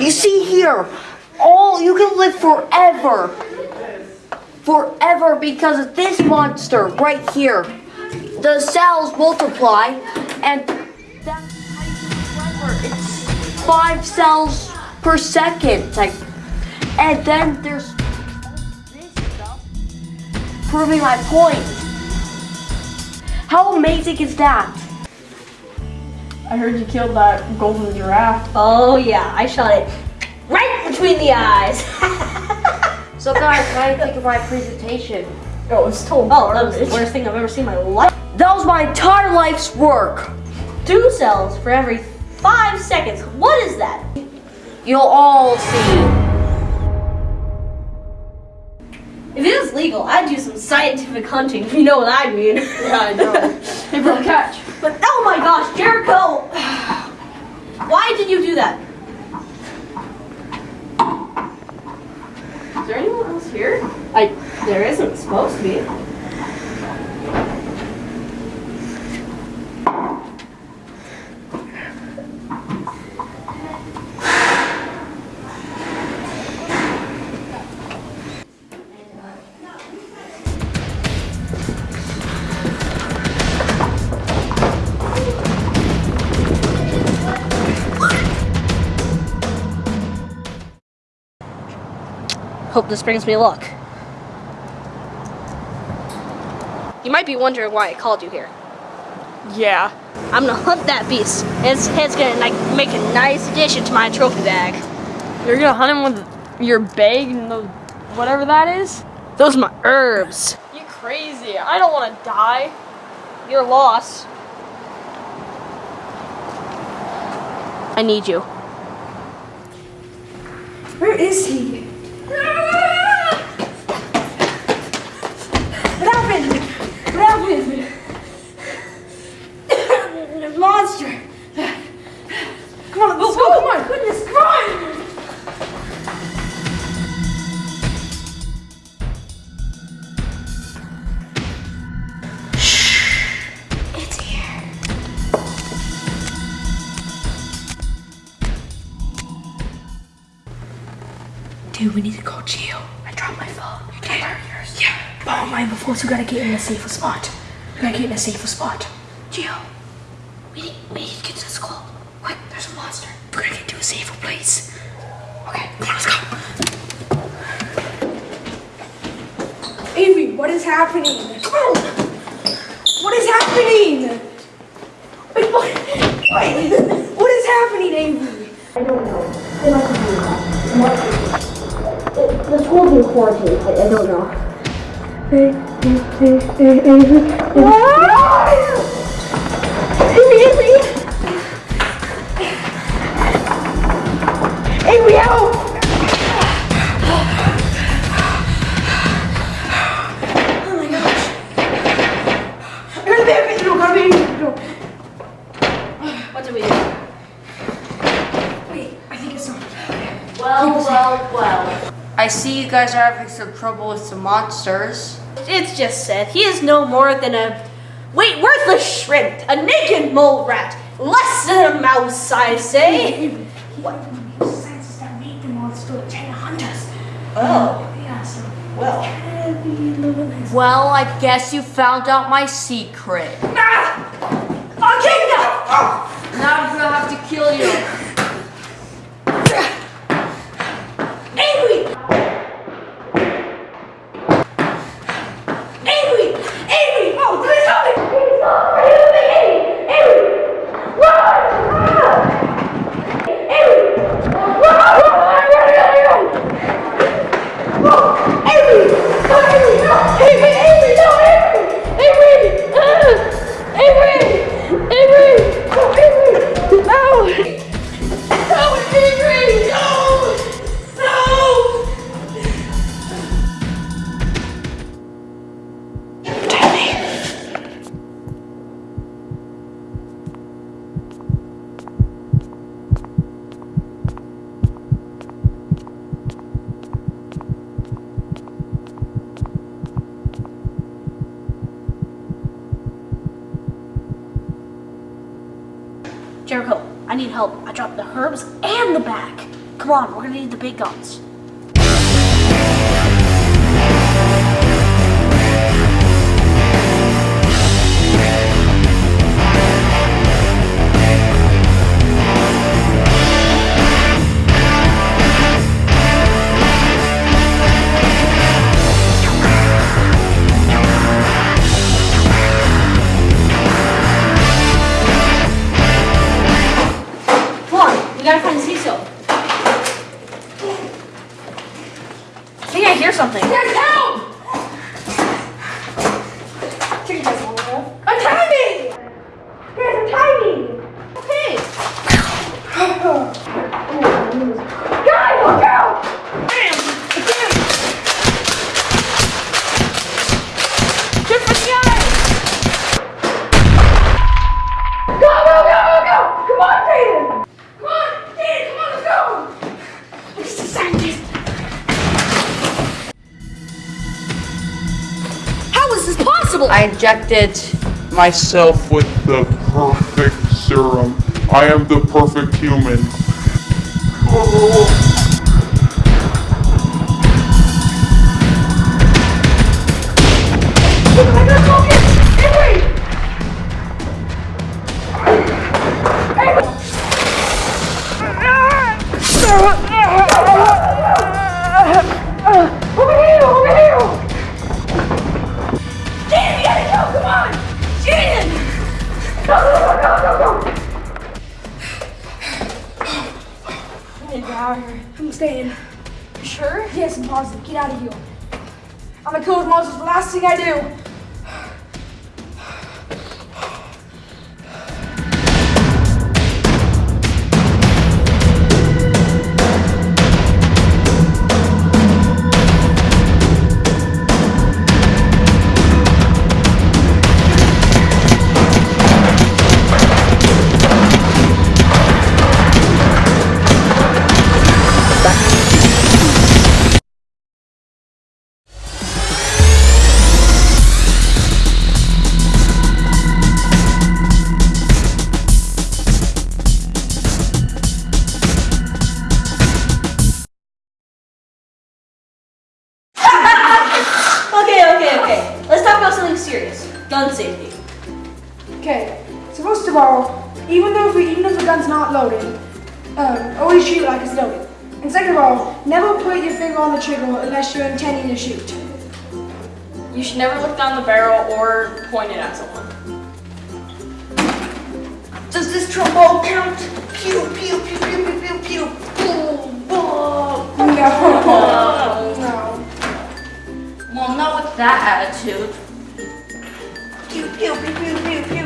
You see here, all you can live forever. Forever because of this monster right here. The cells multiply and. It's five cells per second. Like and then there's this stuff proving my point. How amazing is that? I heard you killed that golden giraffe. Oh yeah, I shot it right between the eyes. So guys, what do you think of my presentation? Oh, it's total oh, that was the worst thing I've ever seen in my life. That was my entire life's work. Two cells for every five seconds. What is that? You'll all see. If it was legal, I'd do some scientific hunting. If you know what I mean. Yeah, I know. hey, bro, catch. But oh my gosh, Jericho! Why did you do that? Is there anyone else here? I there isn't supposed to be. Hope this brings me luck. You might be wondering why I called you here. Yeah. I'm gonna hunt that beast. His head's gonna like make a nice addition to my trophy bag. You're gonna hunt him with your bag and the whatever that is? Those are my herbs. You crazy. I don't want to die. You're lost. I need you. Where is he? We need to call Gio. I dropped my phone. You did? yours? Yeah. But mine before, so we gotta get in a safer spot. We gotta get in a safer spot. Gio, we need, we need to get to the school. Quick, there's a monster. We're gonna get to a safer place. Okay, come on, let's go. Avery, what is happening? What is happening? Wait, what? Wait, what is happening, Avery? I don't know. The school's in quarantine. I, I don't know. Avery, help! I see you guys are having some trouble with some monsters. It's just said he is no more than a wait worthless shrimp, a naked mole rat, less than a mouse, I say. What sense that made the monster trying to hunt us? Oh, Yeah, so. well. Well, I guess you found out my secret. Ah! Okay, no! Now I'm gonna have to kill you. Jericho, I need help. I dropped the herbs and the bag. Come on, we're gonna need the big guns. I injected myself with the perfect serum. I am the perfect human. Over staying. You sure? Yes, I'm positive. Get out of here. I'm a code monster. It's the last thing I do. Even though if we, even if the gun's not loaded, um, always shoot like it's loaded. And second of all, never put your finger on the trigger unless you're intending to shoot. You should never look down the barrel or point it at someone. Does this trombone count? Pew, pew, pew, pew, pew, pew, pew. Boom, boom. No, no. Well, not with that attitude. Pew pew, pew, pew, pew,